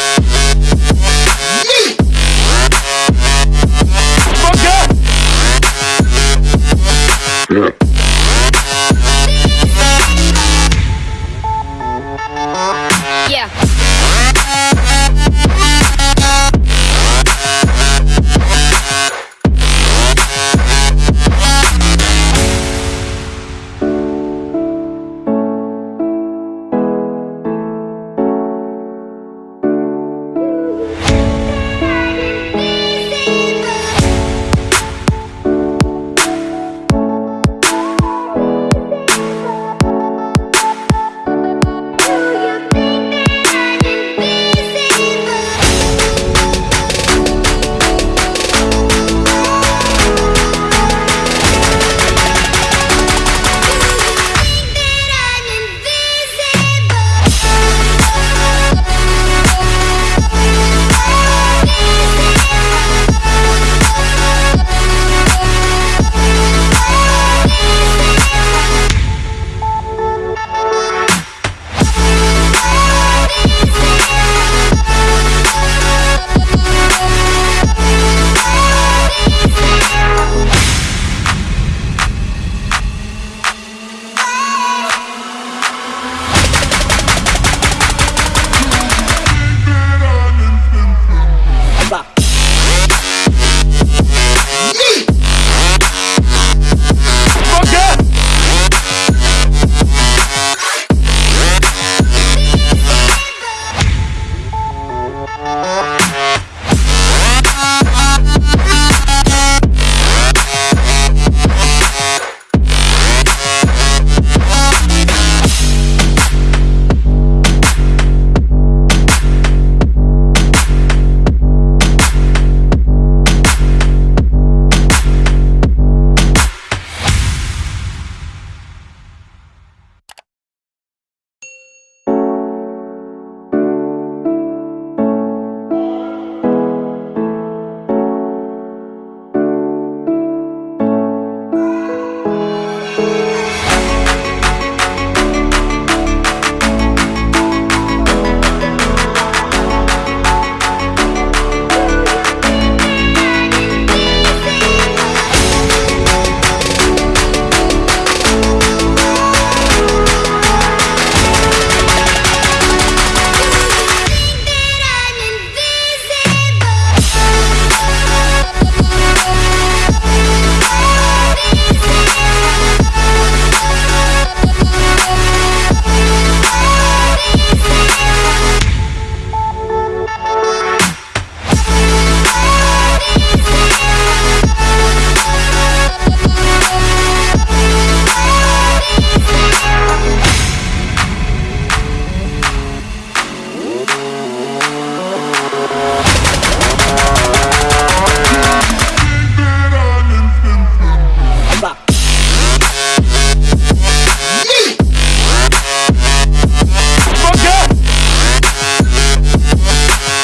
Bye.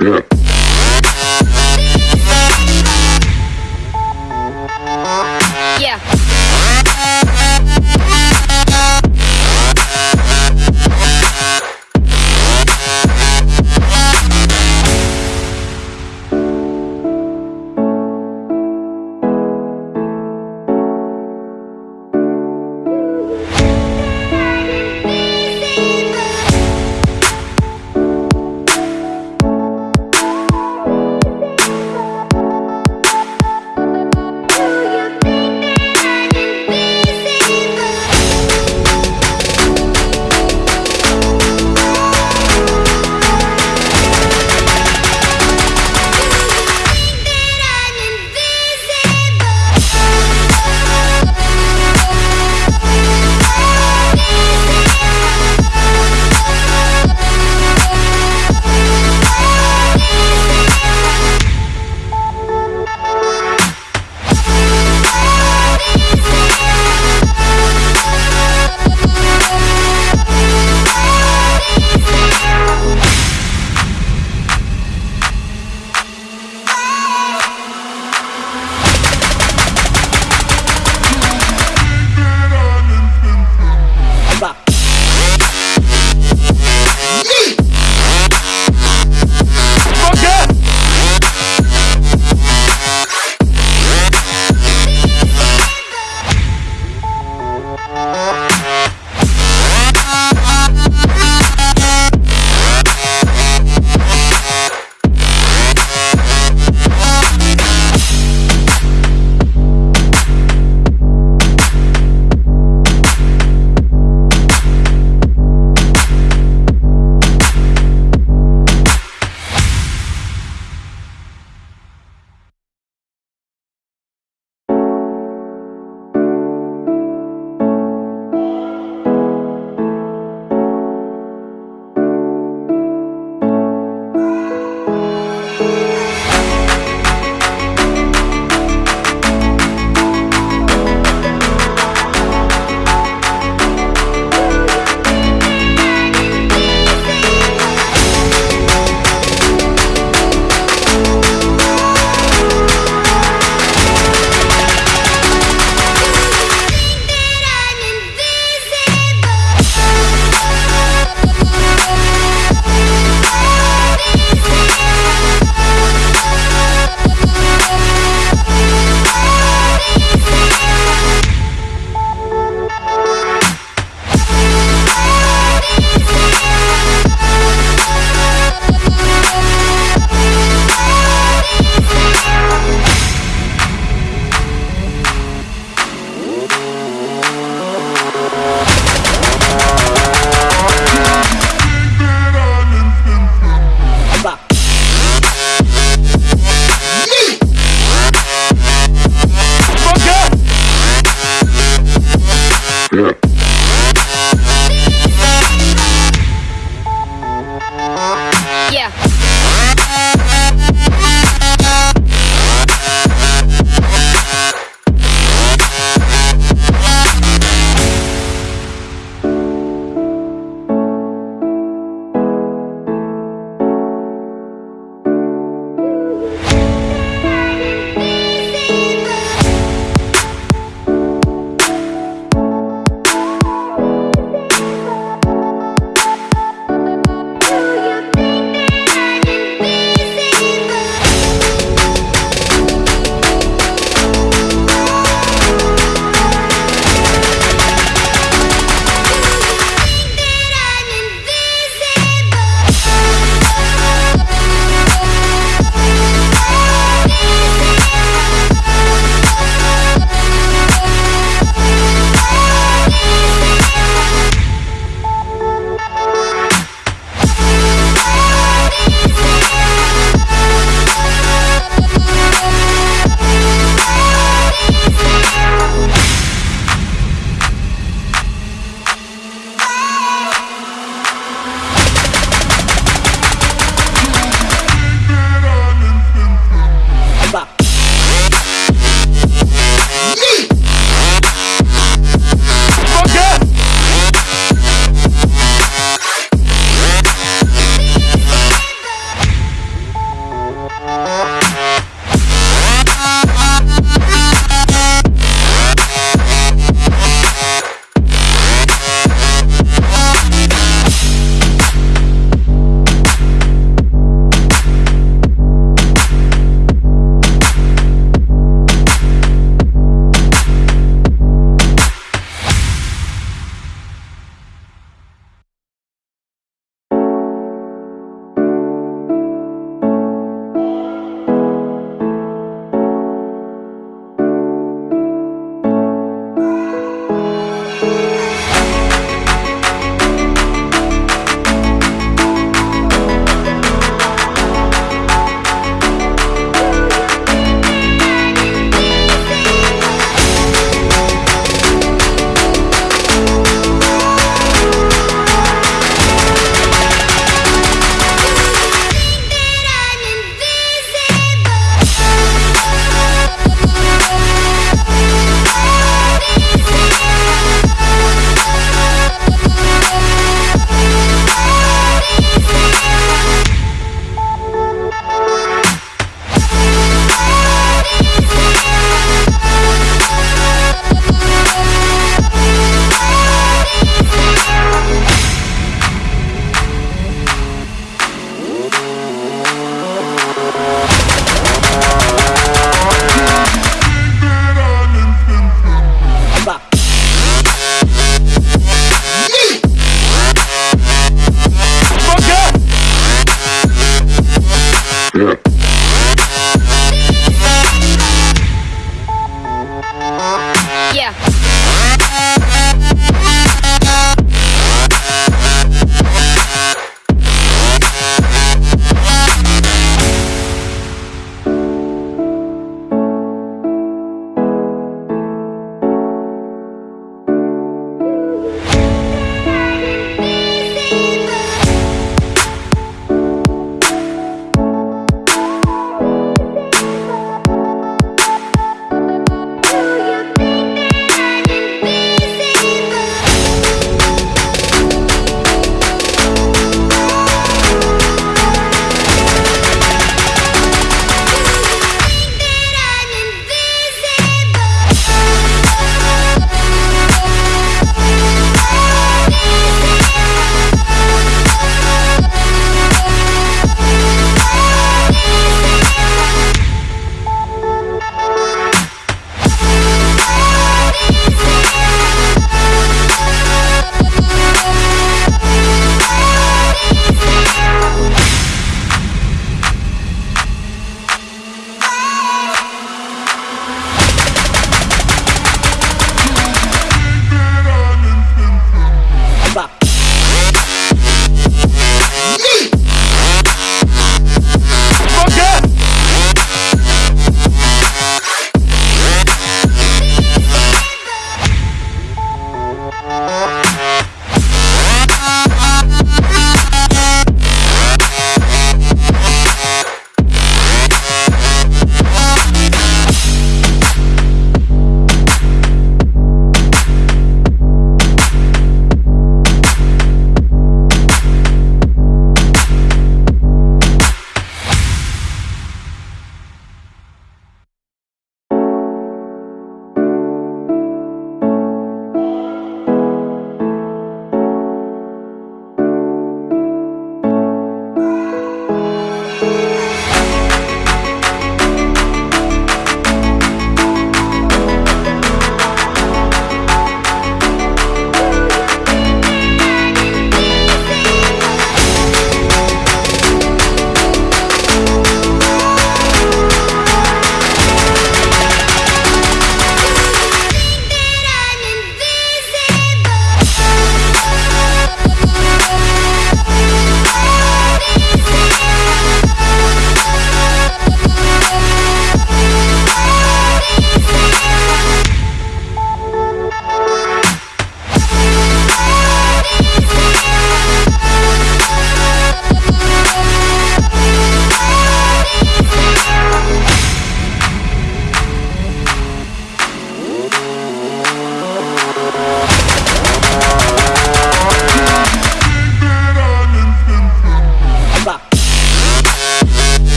Yeah.